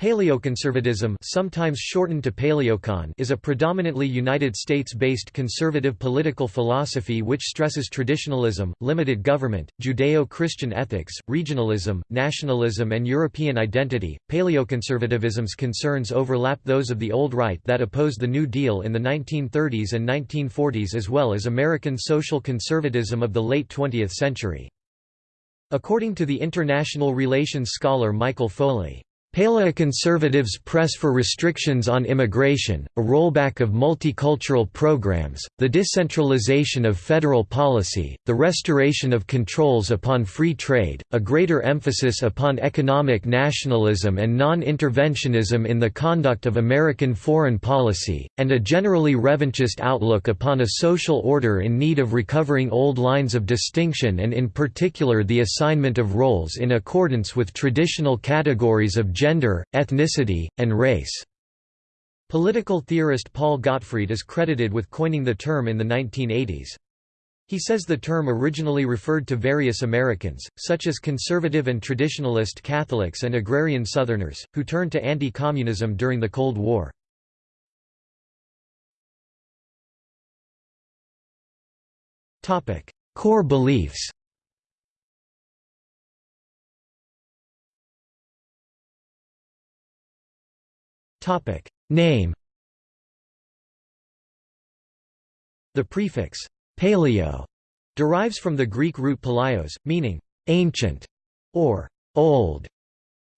Paleoconservatism sometimes shortened to Paleocon is a predominantly United States-based conservative political philosophy which stresses traditionalism, limited government, Judeo-Christian ethics, regionalism, nationalism and European identity. Paleoconservatism's concerns overlap those of the Old Right that opposed the New Deal in the 1930s and 1940s as well as American social conservatism of the late 20th century. According to the international relations scholar Michael Foley, Paleoconservatives press for restrictions on immigration, a rollback of multicultural programs, the decentralization of federal policy, the restoration of controls upon free trade, a greater emphasis upon economic nationalism and non-interventionism in the conduct of American foreign policy, and a generally revanchist outlook upon a social order in need of recovering old lines of distinction and in particular the assignment of roles in accordance with traditional categories of gender, ethnicity, and race. Political theorist Paul Gottfried is credited with coining the term in the 1980s. He says the term originally referred to various Americans, such as conservative and traditionalist Catholics and agrarian Southerners, who turned to anti-communism during the Cold War. Core beliefs Topic Name The prefix paleo derives from the Greek root paleos, meaning ancient or old.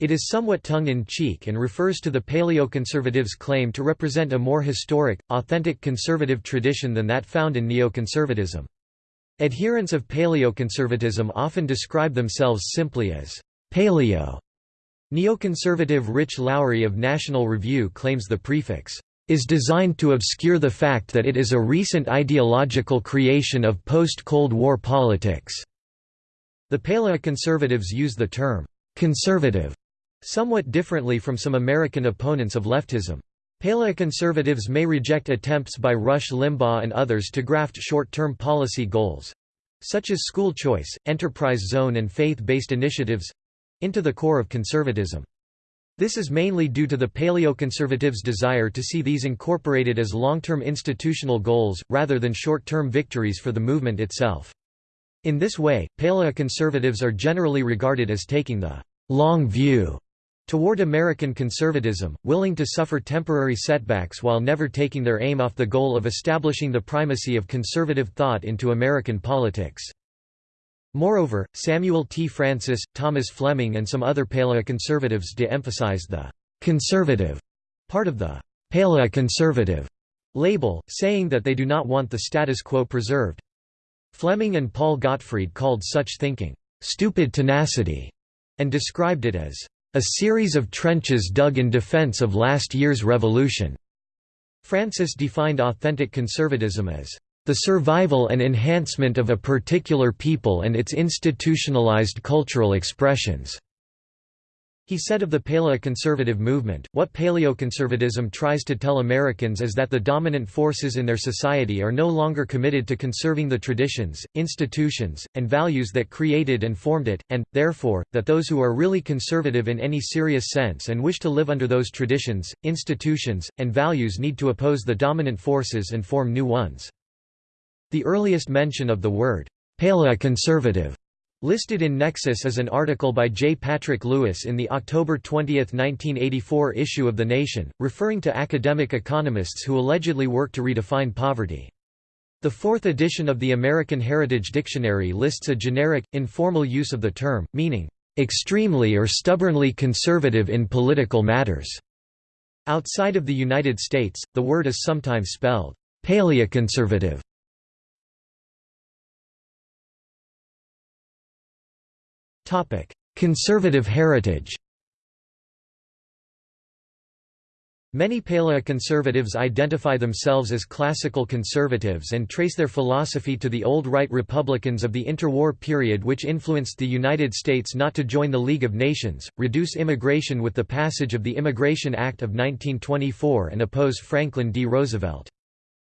It is somewhat tongue-in-cheek and refers to the paleoconservatives' claim to represent a more historic, authentic conservative tradition than that found in neoconservatism. Adherents of paleoconservatism often describe themselves simply as paleo Neoconservative Rich Lowry of National Review claims the prefix is designed to obscure the fact that it is a recent ideological creation of post-Cold War politics. The paleoconservatives use the term conservative somewhat differently from some American opponents of leftism. Paleoconservatives may reject attempts by Rush Limbaugh and others to graft short-term policy goals—such as school choice, enterprise zone and faith-based initiatives, into the core of conservatism. This is mainly due to the paleoconservatives' desire to see these incorporated as long-term institutional goals, rather than short-term victories for the movement itself. In this way, paleoconservatives are generally regarded as taking the «long view» toward American conservatism, willing to suffer temporary setbacks while never taking their aim off the goal of establishing the primacy of conservative thought into American politics. Moreover, Samuel T. Francis, Thomas Fleming and some other paleoconservatives de-emphasized the «conservative» part of the «paleoconservative» label, saying that they do not want the status quo preserved. Fleming and Paul Gottfried called such thinking «stupid tenacity» and described it as «a series of trenches dug in defense of last year's revolution». Francis defined authentic conservatism as the survival and enhancement of a particular people and its institutionalized cultural expressions." He said of the paleoconservative movement, what paleoconservatism tries to tell Americans is that the dominant forces in their society are no longer committed to conserving the traditions, institutions, and values that created and formed it, and, therefore, that those who are really conservative in any serious sense and wish to live under those traditions, institutions, and values need to oppose the dominant forces and form new ones. The earliest mention of the word paleoconservative listed in Nexis is an article by J. Patrick Lewis in the October 20, 1984 issue of The Nation, referring to academic economists who allegedly work to redefine poverty. The fourth edition of the American Heritage Dictionary lists a generic, informal use of the term, meaning, "...extremely or stubbornly conservative in political matters." Outside of the United States, the word is sometimes spelled, "...paleoconservative." Conservative heritage Many paleoconservatives identify themselves as classical conservatives and trace their philosophy to the old right Republicans of the interwar period which influenced the United States not to join the League of Nations, reduce immigration with the passage of the Immigration Act of 1924 and oppose Franklin D. Roosevelt.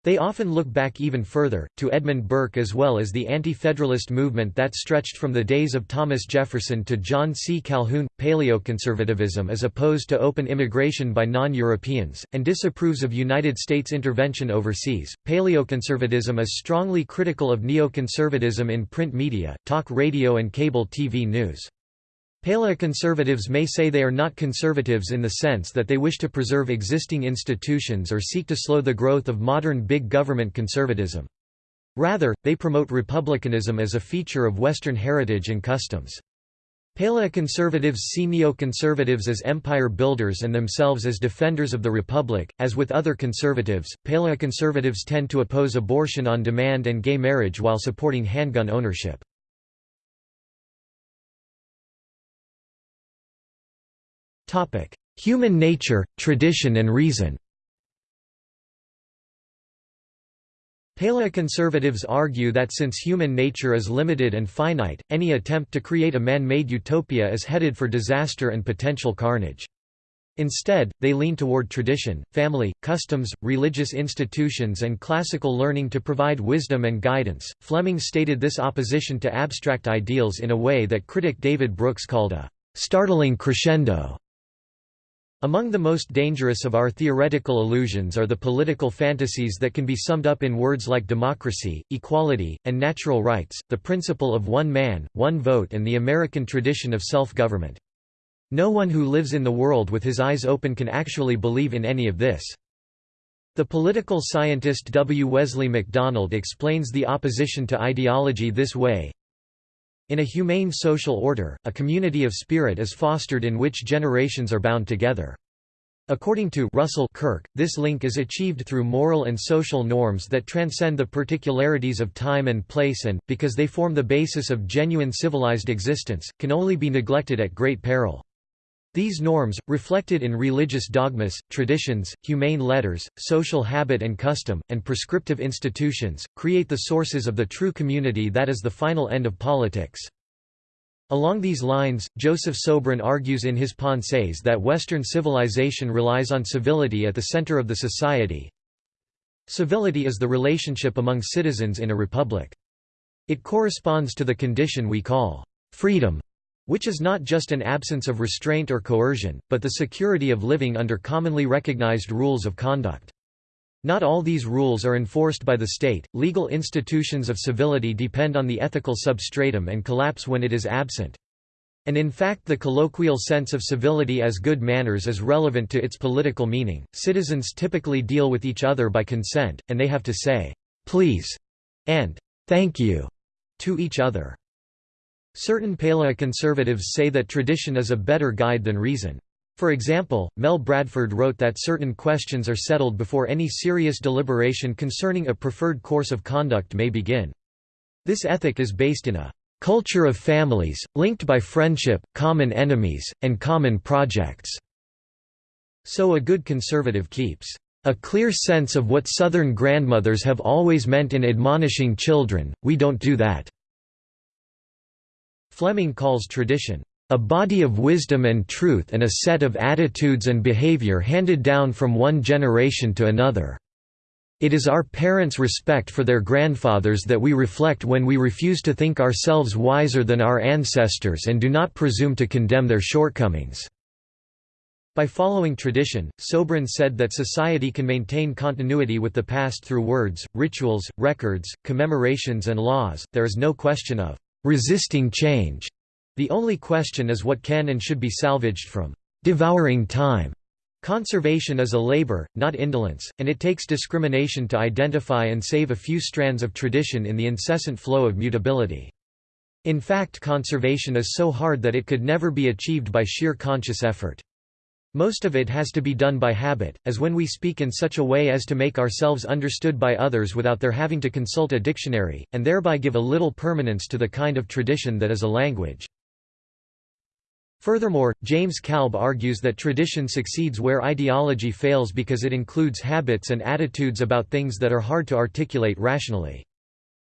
They often look back even further, to Edmund Burke as well as the anti-federalist movement that stretched from the days of Thomas Jefferson to John C. Calhoun. Paleoconservatism is opposed to open immigration by non-Europeans, and disapproves of United States intervention overseas. Paleoconservatism is strongly critical of neoconservatism in print media, talk radio and cable TV news. Paleoconservatives may say they are not conservatives in the sense that they wish to preserve existing institutions or seek to slow the growth of modern big government conservatism. Rather, they promote republicanism as a feature of Western heritage and customs. Paleoconservatives see neoconservatives as empire builders and themselves as defenders of the republic. As with other conservatives, paleoconservatives tend to oppose abortion on demand and gay marriage while supporting handgun ownership. Human nature, tradition and reason Paleoconservatives argue that since human nature is limited and finite, any attempt to create a man-made utopia is headed for disaster and potential carnage. Instead, they lean toward tradition, family, customs, religious institutions, and classical learning to provide wisdom and guidance. Fleming stated this opposition to abstract ideals in a way that critic David Brooks called a startling crescendo. Among the most dangerous of our theoretical illusions are the political fantasies that can be summed up in words like democracy, equality, and natural rights, the principle of one man, one vote and the American tradition of self-government. No one who lives in the world with his eyes open can actually believe in any of this. The political scientist W. Wesley McDonald explains the opposition to ideology this way, in a humane social order, a community of spirit is fostered in which generations are bound together. According to Russell Kirk, this link is achieved through moral and social norms that transcend the particularities of time and place and, because they form the basis of genuine civilized existence, can only be neglected at great peril. These norms, reflected in religious dogmas, traditions, humane letters, social habit and custom, and prescriptive institutions, create the sources of the true community that is the final end of politics. Along these lines, Joseph Sobran argues in his Pensées that Western civilization relies on civility at the center of the society. Civility is the relationship among citizens in a republic. It corresponds to the condition we call freedom which is not just an absence of restraint or coercion, but the security of living under commonly recognized rules of conduct. Not all these rules are enforced by the state. Legal institutions of civility depend on the ethical substratum and collapse when it is absent. And in fact, the colloquial sense of civility as good manners is relevant to its political meaning. Citizens typically deal with each other by consent, and they have to say, please, and thank you to each other. Certain paleoconservatives say that tradition is a better guide than reason. For example, Mel Bradford wrote that certain questions are settled before any serious deliberation concerning a preferred course of conduct may begin. This ethic is based in a culture of families, linked by friendship, common enemies, and common projects. So a good conservative keeps a clear sense of what Southern grandmothers have always meant in admonishing children, we don't do that. Fleming calls tradition, "...a body of wisdom and truth and a set of attitudes and behavior handed down from one generation to another." It is our parents' respect for their grandfathers that we reflect when we refuse to think ourselves wiser than our ancestors and do not presume to condemn their shortcomings." By following tradition, Sobran said that society can maintain continuity with the past through words, rituals, records, commemorations and laws, there is no question of resisting change. The only question is what can and should be salvaged from devouring time. Conservation is a labor, not indolence, and it takes discrimination to identify and save a few strands of tradition in the incessant flow of mutability. In fact conservation is so hard that it could never be achieved by sheer conscious effort. Most of it has to be done by habit, as when we speak in such a way as to make ourselves understood by others without their having to consult a dictionary, and thereby give a little permanence to the kind of tradition that is a language. Furthermore, James Kalb argues that tradition succeeds where ideology fails because it includes habits and attitudes about things that are hard to articulate rationally.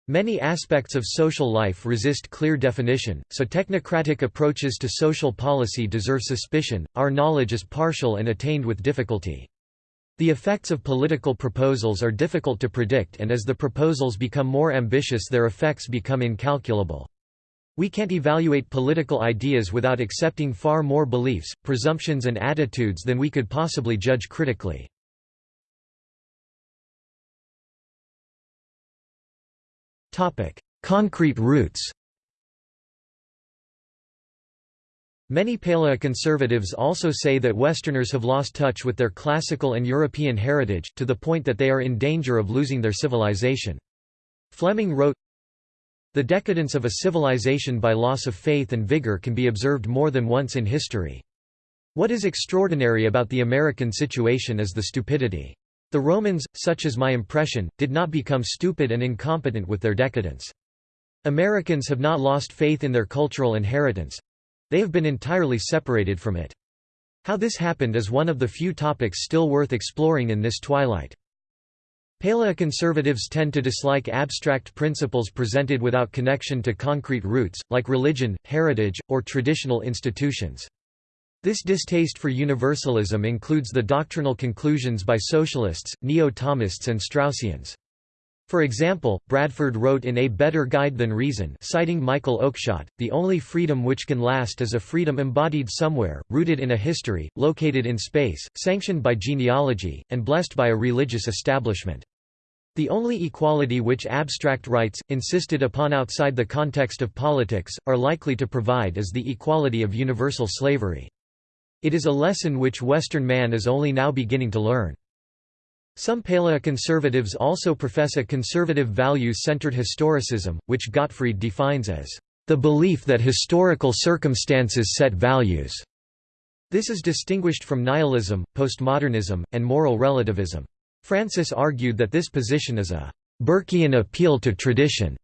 Many aspects of social life resist clear definition, so technocratic approaches to social policy deserve suspicion. Our knowledge is partial and attained with difficulty. The effects of political proposals are difficult to predict and as the proposals become more ambitious their effects become incalculable. We can't evaluate political ideas without accepting far more beliefs, presumptions and attitudes than we could possibly judge critically. Concrete roots Many paleoconservatives also say that Westerners have lost touch with their classical and European heritage, to the point that they are in danger of losing their civilization. Fleming wrote, The decadence of a civilization by loss of faith and vigor can be observed more than once in history. What is extraordinary about the American situation is the stupidity. The Romans, such is my impression, did not become stupid and incompetent with their decadence. Americans have not lost faith in their cultural inheritance, they have been entirely separated from it. How this happened is one of the few topics still worth exploring in this twilight. Paleoconservatives tend to dislike abstract principles presented without connection to concrete roots, like religion, heritage, or traditional institutions. This distaste for universalism includes the doctrinal conclusions by socialists, neo-Thomists and Straussians. For example, Bradford wrote in A Better Guide Than Reason citing Michael Oakeshott, the only freedom which can last is a freedom embodied somewhere, rooted in a history, located in space, sanctioned by genealogy, and blessed by a religious establishment. The only equality which abstract rights, insisted upon outside the context of politics, are likely to provide is the equality of universal slavery. It is a lesson which Western man is only now beginning to learn. Some paleoconservatives also profess a conservative values-centered historicism, which Gottfried defines as the belief that historical circumstances set values. This is distinguished from nihilism, postmodernism, and moral relativism. Francis argued that this position is a Burkean appeal to tradition.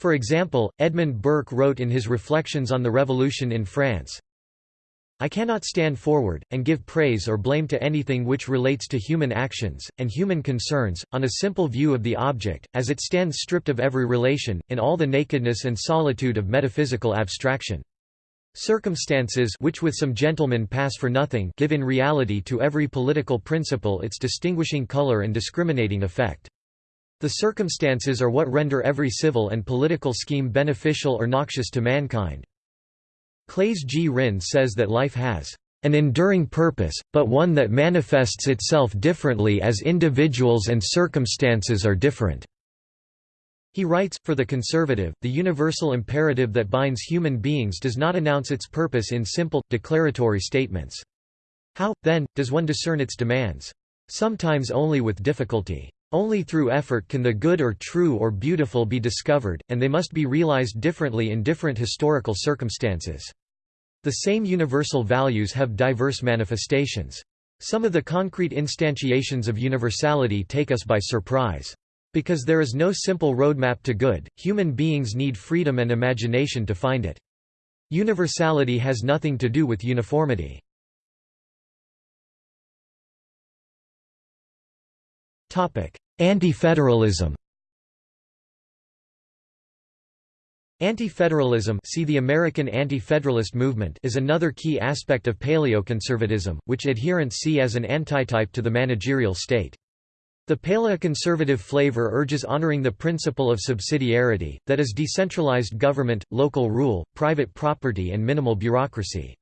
For example, Edmund Burke wrote in his Reflections on the Revolution in France, I cannot stand forward, and give praise or blame to anything which relates to human actions, and human concerns, on a simple view of the object, as it stands stripped of every relation, in all the nakedness and solitude of metaphysical abstraction. Circumstances which with some gentlemen pass for nothing give in reality to every political principle its distinguishing color and discriminating effect. The circumstances are what render every civil and political scheme beneficial or noxious to mankind. Claes G. Ryn says that life has an enduring purpose, but one that manifests itself differently as individuals and circumstances are different. He writes, for the conservative, the universal imperative that binds human beings does not announce its purpose in simple, declaratory statements. How, then, does one discern its demands? Sometimes only with difficulty. Only through effort can the good or true or beautiful be discovered, and they must be realized differently in different historical circumstances. The same universal values have diverse manifestations. Some of the concrete instantiations of universality take us by surprise. Because there is no simple roadmap to good, human beings need freedom and imagination to find it. Universality has nothing to do with uniformity. Anti-federalism Anti-federalism see the American Anti-Federalist movement is another key aspect of paleoconservatism, which adherents see as an antitype to the managerial state. The paleoconservative flavor urges honoring the principle of subsidiarity, that is decentralized government, local rule, private property and minimal bureaucracy.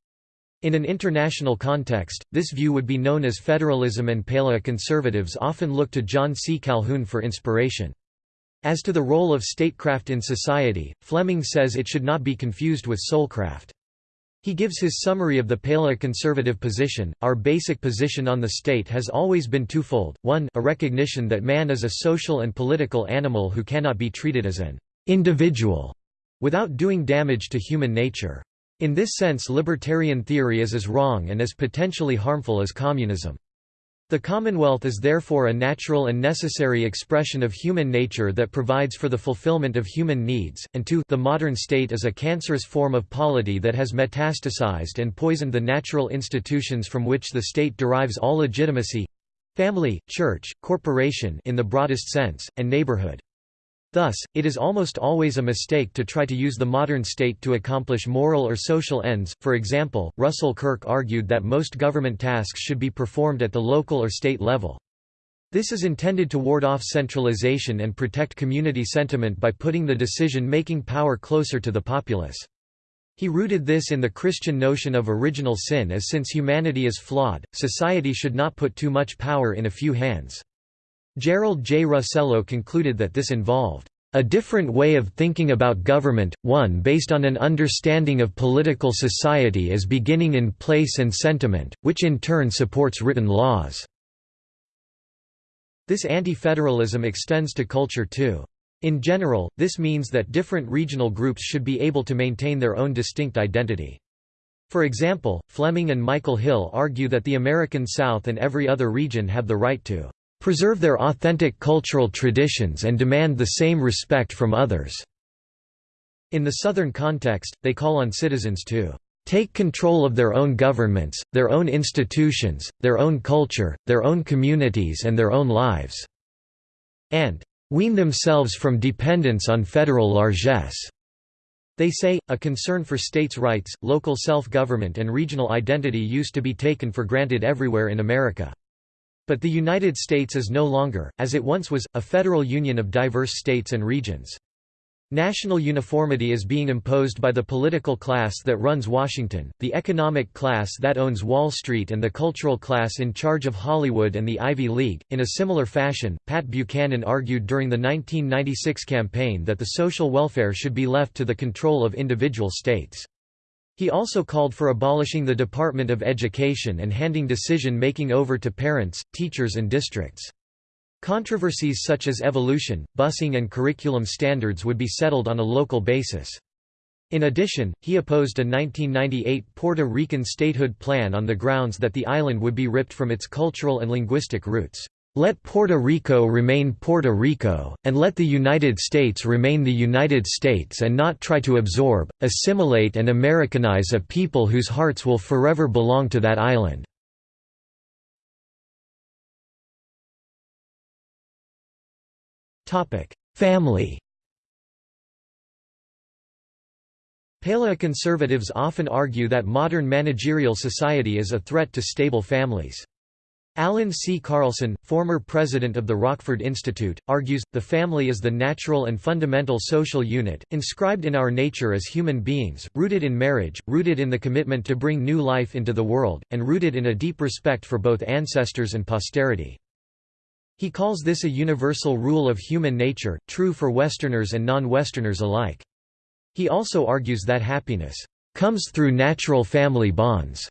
In an international context, this view would be known as federalism and paleoconservatives often look to John C. Calhoun for inspiration. As to the role of statecraft in society, Fleming says it should not be confused with soulcraft. He gives his summary of the paleoconservative position. Our basic position on the state has always been twofold. One, a recognition that man is a social and political animal who cannot be treated as an individual without doing damage to human nature. In this sense libertarian theory is as wrong and as potentially harmful as communism. The Commonwealth is therefore a natural and necessary expression of human nature that provides for the fulfillment of human needs, and two, the modern state is a cancerous form of polity that has metastasized and poisoned the natural institutions from which the state derives all legitimacy—family, church, corporation in the broadest sense, and neighborhood. Thus, it is almost always a mistake to try to use the modern state to accomplish moral or social ends. For example, Russell Kirk argued that most government tasks should be performed at the local or state level. This is intended to ward off centralization and protect community sentiment by putting the decision-making power closer to the populace. He rooted this in the Christian notion of original sin as since humanity is flawed, society should not put too much power in a few hands. Gerald J. Russello concluded that this involved a different way of thinking about government, one based on an understanding of political society as beginning in place and sentiment, which in turn supports written laws." This anti-federalism extends to culture too. In general, this means that different regional groups should be able to maintain their own distinct identity. For example, Fleming and Michael Hill argue that the American South and every other region have the right to preserve their authentic cultural traditions and demand the same respect from others." In the Southern context, they call on citizens to take control of their own governments, their own institutions, their own culture, their own communities and their own lives", and wean themselves from dependence on federal largesse. They say, a concern for states' rights, local self-government and regional identity used to be taken for granted everywhere in America. But the United States is no longer, as it once was, a federal union of diverse states and regions. National uniformity is being imposed by the political class that runs Washington, the economic class that owns Wall Street, and the cultural class in charge of Hollywood and the Ivy League. In a similar fashion, Pat Buchanan argued during the 1996 campaign that the social welfare should be left to the control of individual states. He also called for abolishing the Department of Education and handing decision-making over to parents, teachers and districts. Controversies such as evolution, busing and curriculum standards would be settled on a local basis. In addition, he opposed a 1998 Puerto Rican statehood plan on the grounds that the island would be ripped from its cultural and linguistic roots. Let Puerto Rico remain Puerto Rico, and let the United States remain the United States and not try to absorb, assimilate and Americanize a people whose hearts will forever belong to that island." Family Paleoconservatives often argue that modern managerial society is a threat to stable families. Allan C. Carlson, former president of the Rockford Institute, argues, the family is the natural and fundamental social unit, inscribed in our nature as human beings, rooted in marriage, rooted in the commitment to bring new life into the world, and rooted in a deep respect for both ancestors and posterity. He calls this a universal rule of human nature, true for Westerners and non-Westerners alike. He also argues that happiness comes through natural family bonds,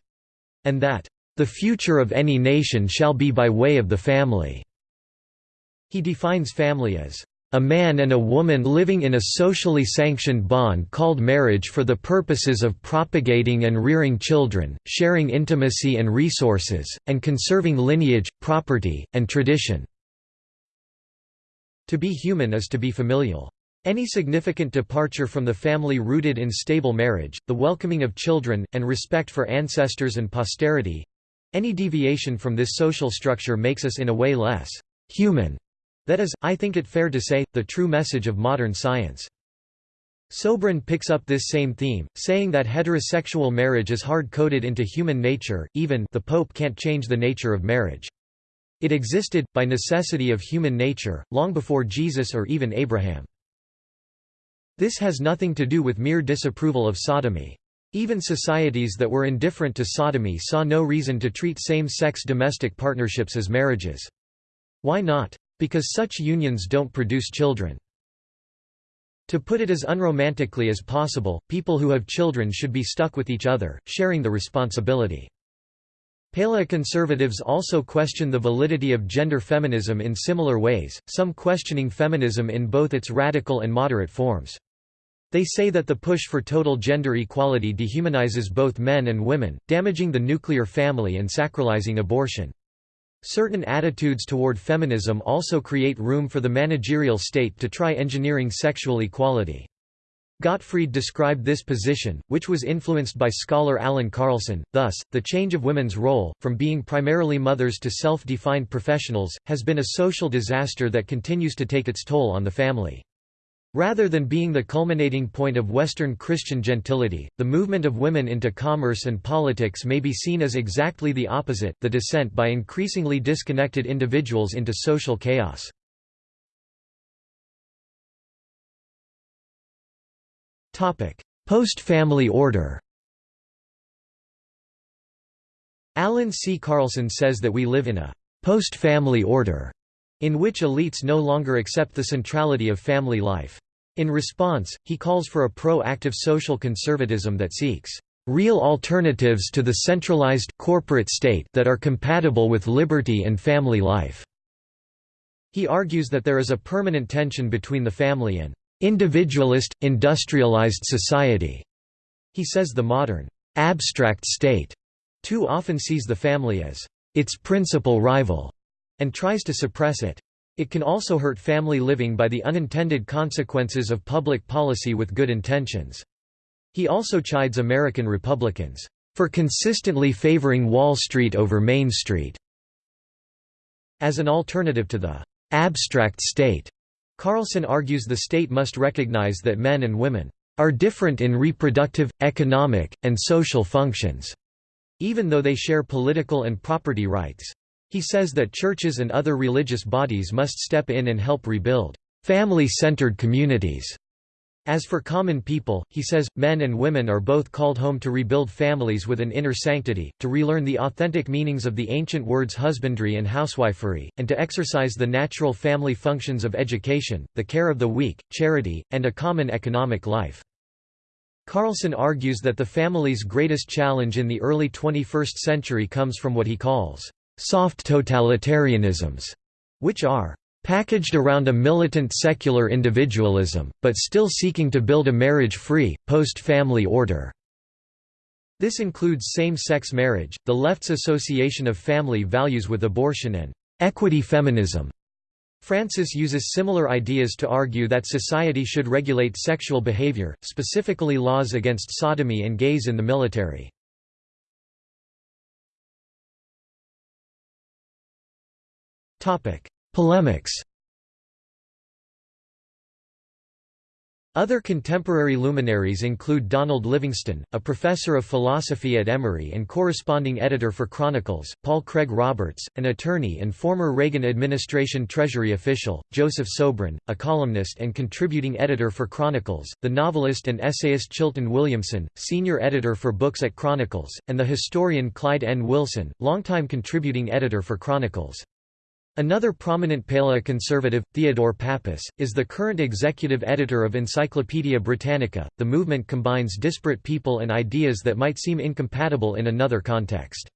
and that the future of any nation shall be by way of the family." He defines family as a man and a woman living in a socially sanctioned bond called marriage for the purposes of propagating and rearing children, sharing intimacy and resources, and conserving lineage, property, and tradition." To be human is to be familial. Any significant departure from the family rooted in stable marriage, the welcoming of children, and respect for ancestors and posterity, any deviation from this social structure makes us in a way less human. That is, I think it fair to say, the true message of modern science. Sobran picks up this same theme, saying that heterosexual marriage is hard-coded into human nature, even the Pope can't change the nature of marriage. It existed, by necessity of human nature, long before Jesus or even Abraham. This has nothing to do with mere disapproval of sodomy. Even societies that were indifferent to sodomy saw no reason to treat same-sex domestic partnerships as marriages. Why not? Because such unions don't produce children. To put it as unromantically as possible, people who have children should be stuck with each other, sharing the responsibility. Paleoconservatives also question the validity of gender feminism in similar ways, some questioning feminism in both its radical and moderate forms. They say that the push for total gender equality dehumanizes both men and women, damaging the nuclear family and sacralizing abortion. Certain attitudes toward feminism also create room for the managerial state to try engineering sexual equality. Gottfried described this position, which was influenced by scholar Allan Carlson, thus, the change of women's role, from being primarily mothers to self-defined professionals, has been a social disaster that continues to take its toll on the family. Rather than being the culminating point of Western Christian gentility, the movement of women into commerce and politics may be seen as exactly the opposite the descent by increasingly disconnected individuals into social chaos. Post-family order Allan C. Carlson says that we live in a post-family order, in which elites no longer accept the centrality of family life. In response, he calls for a pro-active social conservatism that seeks real alternatives to the centralized corporate state that are compatible with liberty and family life. He argues that there is a permanent tension between the family and individualist, industrialized society. He says the modern abstract state too often sees the family as its principal rival and tries to suppress it. It can also hurt family living by the unintended consequences of public policy with good intentions. He also chides American Republicans for consistently favoring Wall Street over Main Street as an alternative to the abstract state. Carlson argues the state must recognize that men and women are different in reproductive, economic, and social functions, even though they share political and property rights. He says that churches and other religious bodies must step in and help rebuild family-centered communities. As for common people, he says, men and women are both called home to rebuild families with an inner sanctity, to relearn the authentic meanings of the ancient words husbandry and housewifery, and to exercise the natural family functions of education, the care of the weak, charity, and a common economic life. Carlson argues that the family's greatest challenge in the early 21st century comes from what he calls soft totalitarianisms, which are packaged around a militant secular individualism, but still seeking to build a marriage-free, post-family order. This includes same-sex marriage, the left's association of family values with abortion and equity feminism. Francis uses similar ideas to argue that society should regulate sexual behavior, specifically laws against sodomy and gays in the military. Polemics Other contemporary luminaries include Donald Livingston, a professor of philosophy at Emory and corresponding editor for Chronicles, Paul Craig Roberts, an attorney and former Reagan administration Treasury official, Joseph Sobran, a columnist and contributing editor for Chronicles, the novelist and essayist Chilton Williamson, senior editor for books at Chronicles, and the historian Clyde N. Wilson, longtime contributing editor for Chronicles. Another prominent paleoconservative, Theodore Pappas, is the current executive editor of Encyclopaedia Britannica. The movement combines disparate people and ideas that might seem incompatible in another context.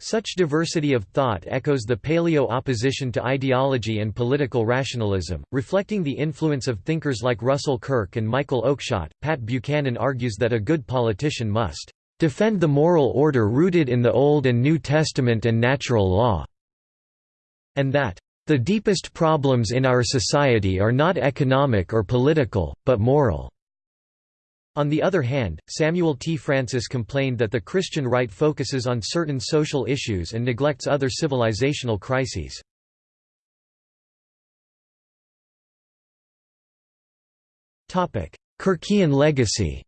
Such diversity of thought echoes the paleo opposition to ideology and political rationalism, reflecting the influence of thinkers like Russell Kirk and Michael Oakeshott. Pat Buchanan argues that a good politician must defend the moral order rooted in the Old and New Testament and natural law and that the deepest problems in our society are not economic or political, but moral. On the other hand, Samuel T. Francis complained that the Christian right focuses on certain social issues and neglects other civilizational crises. Kirkian legacy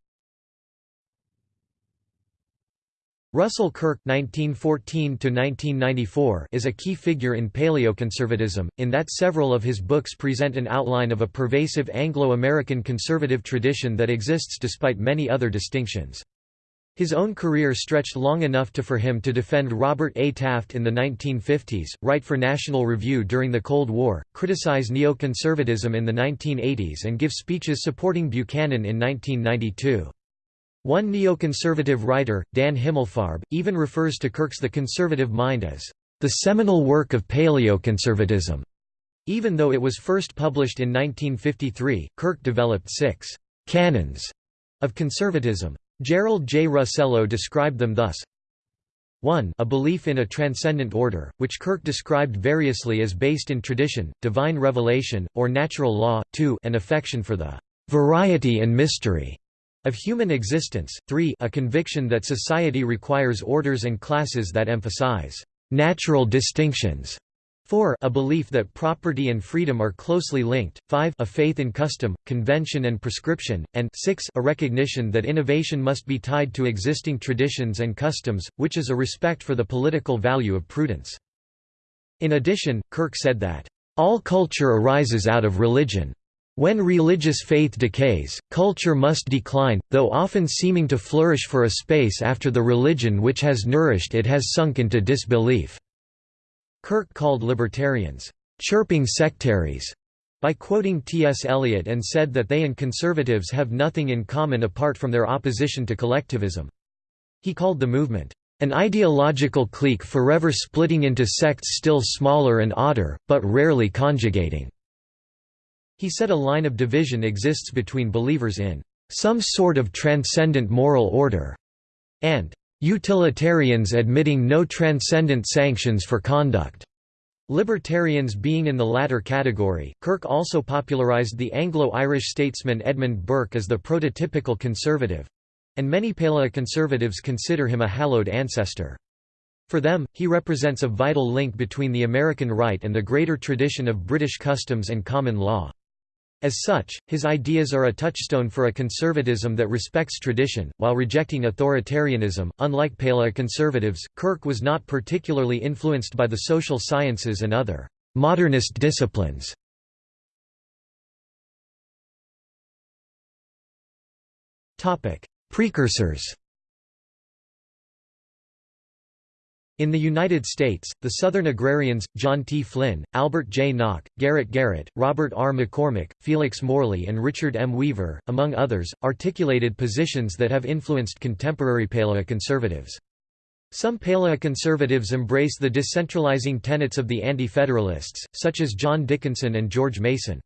Russell Kirk (1914–1994) is a key figure in paleoconservatism, in that several of his books present an outline of a pervasive Anglo-American conservative tradition that exists despite many other distinctions. His own career stretched long enough to for him to defend Robert A. Taft in the 1950s, write for National Review during the Cold War, criticize neoconservatism in the 1980s and give speeches supporting Buchanan in 1992. One neoconservative writer, Dan Himmelfarb, even refers to Kirk's The Conservative Mind as the seminal work of paleoconservatism. Even though it was first published in 1953, Kirk developed six canons of conservatism. Gerald J. Russello described them thus 1 a belief in a transcendent order, which Kirk described variously as based in tradition, divine revelation, or natural law, 2 an affection for the variety and mystery of human existence, 3 a conviction that society requires orders and classes that emphasize natural distinctions, 4 a belief that property and freedom are closely linked, 5 a faith in custom, convention and prescription, and 6 a recognition that innovation must be tied to existing traditions and customs, which is a respect for the political value of prudence. In addition, Kirk said that, "...all culture arises out of religion. When religious faith decays, culture must decline, though often seeming to flourish for a space after the religion which has nourished it has sunk into disbelief." Kirk called libertarians, "...chirping sectaries", by quoting T.S. Eliot and said that they and conservatives have nothing in common apart from their opposition to collectivism. He called the movement, "...an ideological clique forever splitting into sects still smaller and odder, but rarely conjugating." He said a line of division exists between believers in "...some sort of transcendent moral order," and Utilitarians admitting no transcendent sanctions for conduct. Libertarians being in the latter category, Kirk also popularized the Anglo-Irish statesman Edmund Burke as the prototypical conservative—and many paleoconservatives consider him a hallowed ancestor. For them, he represents a vital link between the American right and the greater tradition of British customs and common law. As such, his ideas are a touchstone for a conservatism that respects tradition, while rejecting authoritarianism. Unlike paleoconservatives, Kirk was not particularly influenced by the social sciences and other modernist disciplines. Precursors In the United States, the Southern agrarians, John T. Flynn, Albert J. Nock, Garrett Garrett, Robert R. McCormick, Felix Morley and Richard M. Weaver, among others, articulated positions that have influenced contemporary paleoconservatives. Some paleoconservatives embrace the decentralizing tenets of the Anti-Federalists, such as John Dickinson and George Mason.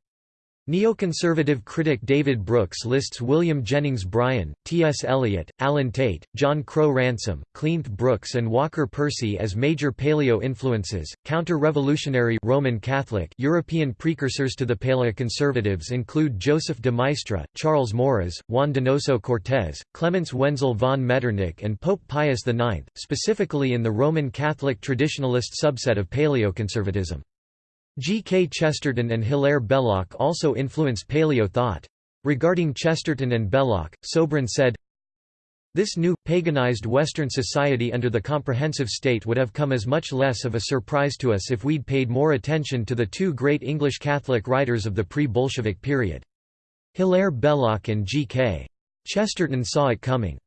Neoconservative critic David Brooks lists William Jennings Bryan, T.S. Eliot, Allen Tate, John Crowe Ransom, Cleanth Brooks and Walker Percy as major paleo influences. Counter-revolutionary Roman Catholic European precursors to the paleoconservatives include Joseph de Maistre, Charles Maurras, Juan Donoso Cortés, Clemens Wenzel von Metternich and Pope Pius IX, specifically in the Roman Catholic traditionalist subset of paleoconservatism. G. K. Chesterton and Hilaire Belloc also influenced paleo thought. Regarding Chesterton and Belloc, Sobran said, This new, paganized Western society under the comprehensive state would have come as much less of a surprise to us if we'd paid more attention to the two great English Catholic writers of the pre-Bolshevik period. Hilaire Belloc and G. K. Chesterton saw it coming.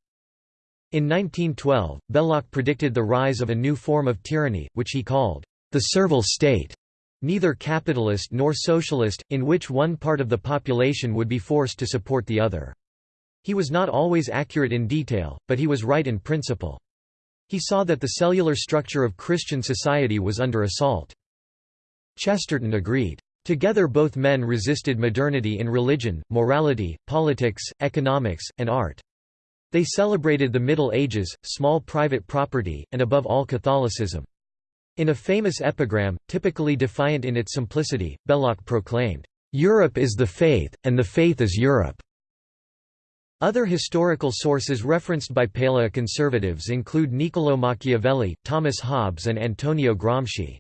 In 1912, Belloc predicted the rise of a new form of tyranny, which he called the servile state neither capitalist nor socialist, in which one part of the population would be forced to support the other. He was not always accurate in detail, but he was right in principle. He saw that the cellular structure of Christian society was under assault. Chesterton agreed. Together both men resisted modernity in religion, morality, politics, economics, and art. They celebrated the Middle Ages, small private property, and above all Catholicism. In a famous epigram, typically defiant in its simplicity, Belloc proclaimed, "'Europe is the faith, and the faith is Europe'". Other historical sources referenced by paleoconservatives include Niccolò Machiavelli, Thomas Hobbes and Antonio Gramsci.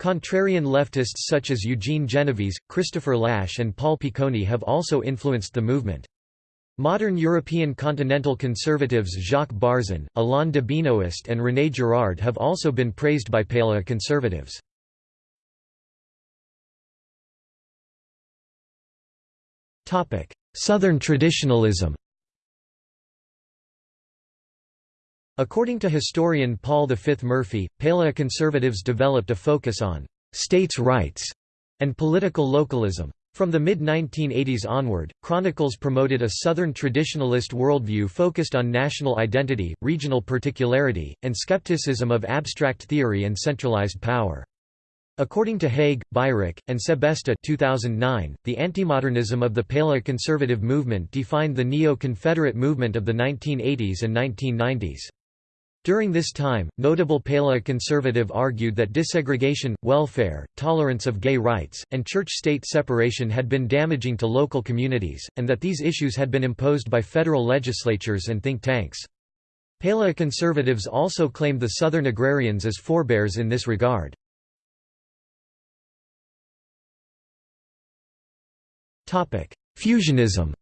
Contrarian leftists such as Eugene Genovese, Christopher Lasch and Paul Piccone have also influenced the movement. Modern European continental conservatives Jacques Barzun, Alain de Benoist and René Girard have also been praised by paleoconservatives. Southern traditionalism According to historian Paul V. Murphy, paleoconservatives developed a focus on «states' rights» and political localism. From the mid-1980s onward, Chronicles promoted a Southern traditionalist worldview focused on national identity, regional particularity, and skepticism of abstract theory and centralized power. According to Hague, Beirich, and Sebesta 2009, the antimodernism of the paleoconservative movement defined the neo-Confederate movement of the 1980s and 1990s. During this time, notable paleoconservative argued that desegregation, welfare, tolerance of gay rights, and church-state separation had been damaging to local communities, and that these issues had been imposed by federal legislatures and think tanks. Paleoconservatives also claimed the Southern agrarians as forebears in this regard. Fusionism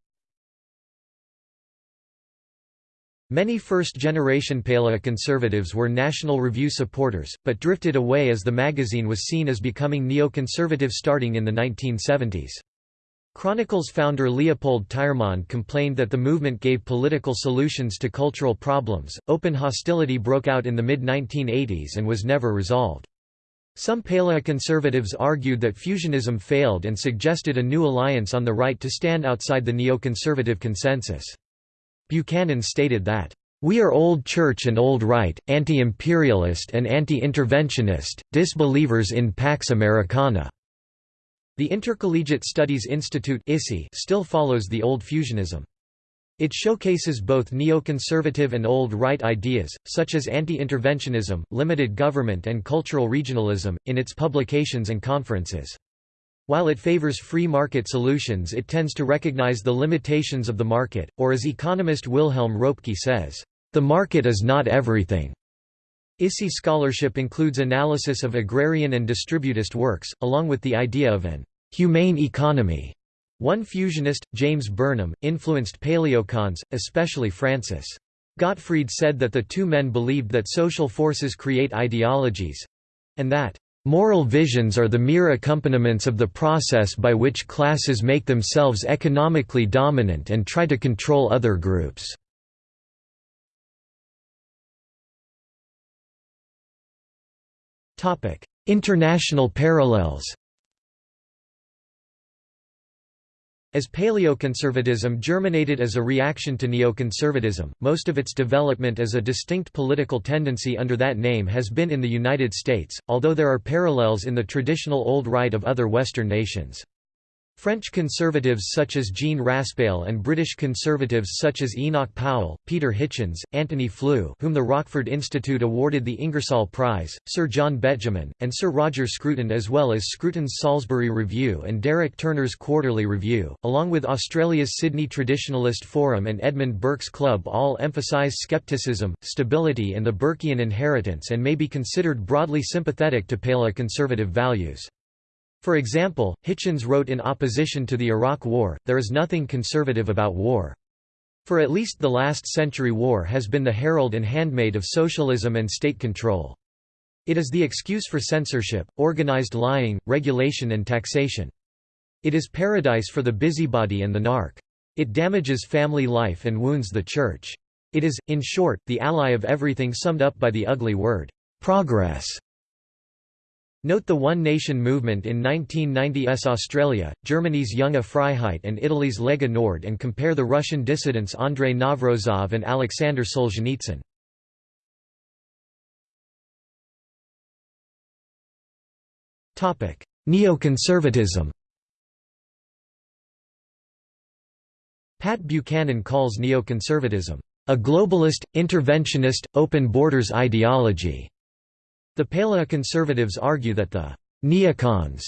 Many first-generation paleoconservatives were National Review supporters, but drifted away as the magazine was seen as becoming neoconservative starting in the 1970s. Chronicles founder Leopold Tyrmand complained that the movement gave political solutions to cultural problems. Open hostility broke out in the mid 1980s and was never resolved. Some paleoconservatives argued that fusionism failed and suggested a new alliance on the right to stand outside the neoconservative consensus. Buchanan stated that, "...we are old church and old right, anti-imperialist and anti-interventionist, disbelievers in Pax Americana." The Intercollegiate Studies Institute still follows the old fusionism. It showcases both neoconservative and old right ideas, such as anti-interventionism, limited government and cultural regionalism, in its publications and conferences. While it favors free market solutions it tends to recognize the limitations of the market, or as economist Wilhelm Röpke says, "...the market is not everything." ISI scholarship includes analysis of agrarian and distributist works, along with the idea of an «humane economy». One fusionist, James Burnham, influenced paleocons, especially Francis. Gottfried said that the two men believed that social forces create ideologies—and that Moral visions are the mere accompaniments of the process by which classes make themselves economically dominant and try to control other groups. International parallels As paleoconservatism germinated as a reaction to neoconservatism, most of its development as a distinct political tendency under that name has been in the United States, although there are parallels in the traditional Old Right of other Western nations. French conservatives such as Jean Raspail and British conservatives such as Enoch Powell, Peter Hitchens, Antony Flew whom the Rockford Institute awarded the Ingersoll Prize, Sir John Betjeman, and Sir Roger Scruton as well as Scruton's Salisbury Review and Derek Turner's Quarterly Review, along with Australia's Sydney Traditionalist Forum and Edmund Burke's Club all emphasise skepticism, stability and the Burkean inheritance and may be considered broadly sympathetic to paleoconservative values. For example, Hitchens wrote in opposition to the Iraq War, there is nothing conservative about war. For at least the last century war has been the herald and handmaid of socialism and state control. It is the excuse for censorship, organized lying, regulation and taxation. It is paradise for the busybody and the narc. It damages family life and wounds the church. It is, in short, the ally of everything summed up by the ugly word, progress. Note the One Nation movement in 1990s Australia, Germany's Junge Freiheit and Italy's Lega Nord and compare the Russian dissidents Andrei Navrozov and Alexander Solzhenitsyn. Neoconservatism Pat Buchanan calls neoconservatism, "...a globalist, interventionist, open borders ideology." The paleoconservatives argue that the neocons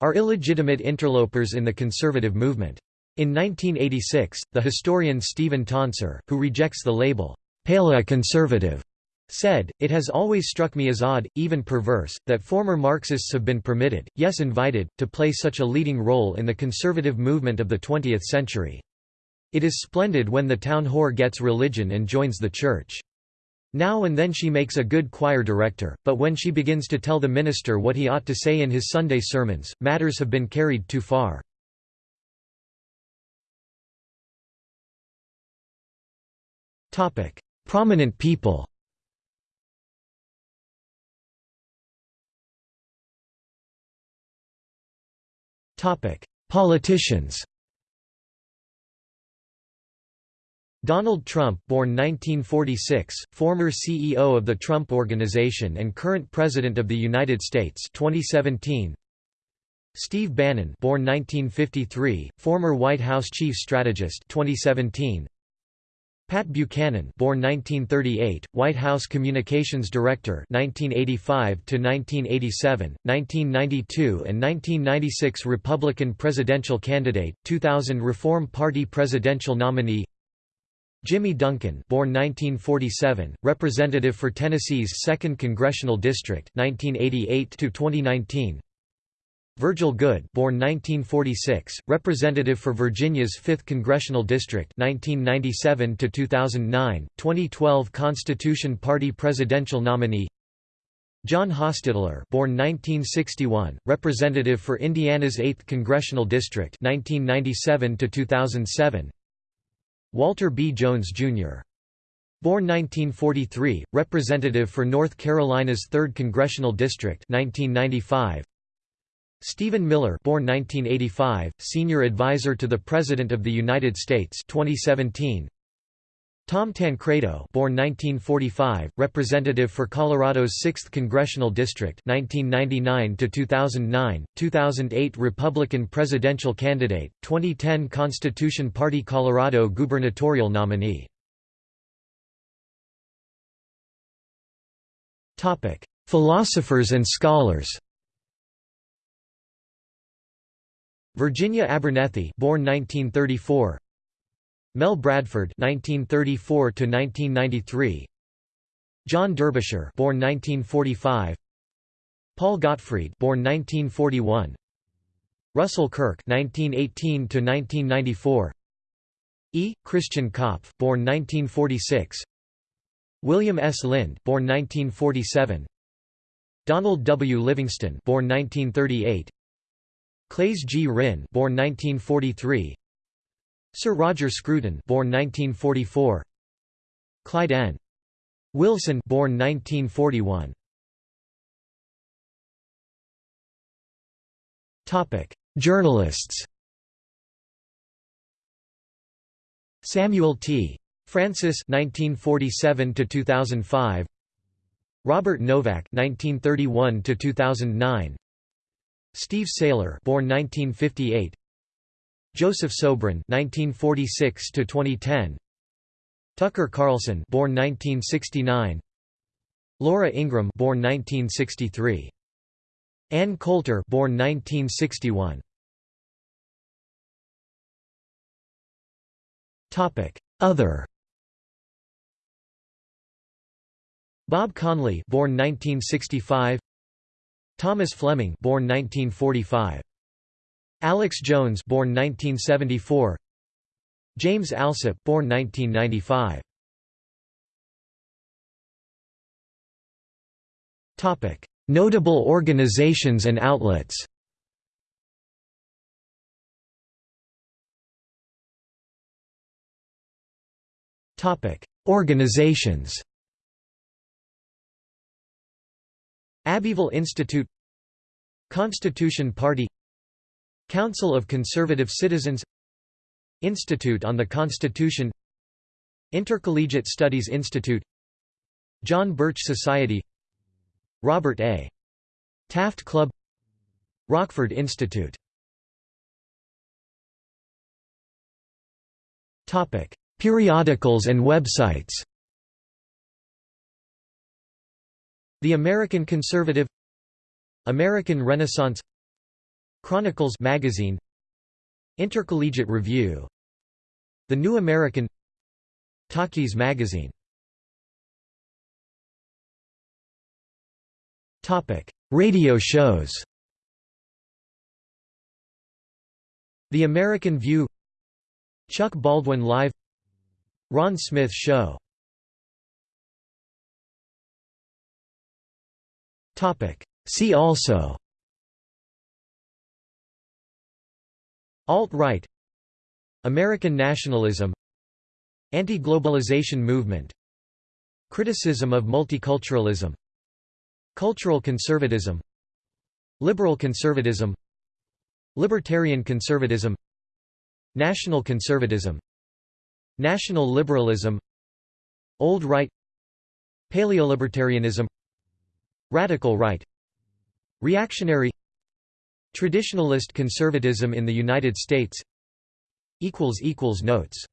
are illegitimate interlopers in the conservative movement. In 1986, the historian Stephen Tonsor, who rejects the label, paleoconservative, said, It has always struck me as odd, even perverse, that former Marxists have been permitted, yes invited, to play such a leading role in the conservative movement of the 20th century. It is splendid when the town whore gets religion and joins the church. Now and then she makes a good choir director, but when she begins to tell the minister what he ought to say in his Sunday sermons, matters have been carried too far. Prominent people Politicians Donald Trump born 1946, former CEO of the Trump Organization and current President of the United States 2017. Steve Bannon born 1953, former White House Chief Strategist 2017. Pat Buchanan born 1938, White House Communications Director 1985 to 1987, 1992 and 1996 Republican presidential candidate, 2000 Reform Party presidential nominee Jimmy Duncan born 1947, representative for Tennessee's 2nd Congressional District 1988 2019. Virgil Goode born 1946, representative for Virginia's 5th Congressional District 1997 to 2009, 2012 Constitution Party presidential nominee John Hostettler born 1961, representative for Indiana's 8th Congressional District 1997 to 2007 Walter B. Jones, Jr. Born 1943, representative for North Carolina's 3rd Congressional District 1995 Stephen Miller born 1985, senior advisor to the President of the United States 2017. Tom Tancredo born 1945, representative for Colorado's 6th Congressional District 1999 to 2009, 2008 Republican presidential candidate, 2010 Constitution Party Colorado gubernatorial nominee. Topic: Philosophers and scholars. Virginia Abernethy, born 1934. Mel Bradford, 1934 to 1993. John Derbyshire, born 1945. Paul Gottfried, born 1941. Russell Kirk, 1918 to 1994. E. Christian Kopf, born 1946. William S. Lind, born 1947. Donald W. Livingston, born 1938. Claes G. Ryn, born 1943. Sir Roger Scruton, born 1944. Clyde N. Wilson, born 1941. Topic: Journalists. Samuel T. Francis 1947 to 2005. Robert Novak 1931 to 2009. Steve Sailer, born 1958. Joseph Sobran, 1946 to 2010. Tucker Carlson, born 1969. Laura Ingraham, born 1963. Ann Coulter, born 1961. Topic: Other. Bob Conley, born 1965. Thomas Fleming born 1945 Alex Jones born 1974 James Allsup born 1995 Topic Notable organizations and outlets. Topic Organizations. Abbeville Institute. Constitution Party Council of Conservative Citizens Institute on the Constitution Intercollegiate Studies Institute John Birch Society Robert A. Taft Club Rockford Institute Topic: Periodicals and websites The American Conservative American Renaissance Chronicles magazine Intercollegiate Review The New American Taki's magazine. Topic: Radio shows. The American View Chuck Baldwin Live Ron Smith Show. Topic See also Alt-right American nationalism Anti-globalization movement Criticism of multiculturalism Cultural conservatism Liberal conservatism Libertarian conservatism National conservatism National liberalism Old right Paleolibertarianism Radical right Reactionary Traditionalist conservatism in the United States. Notes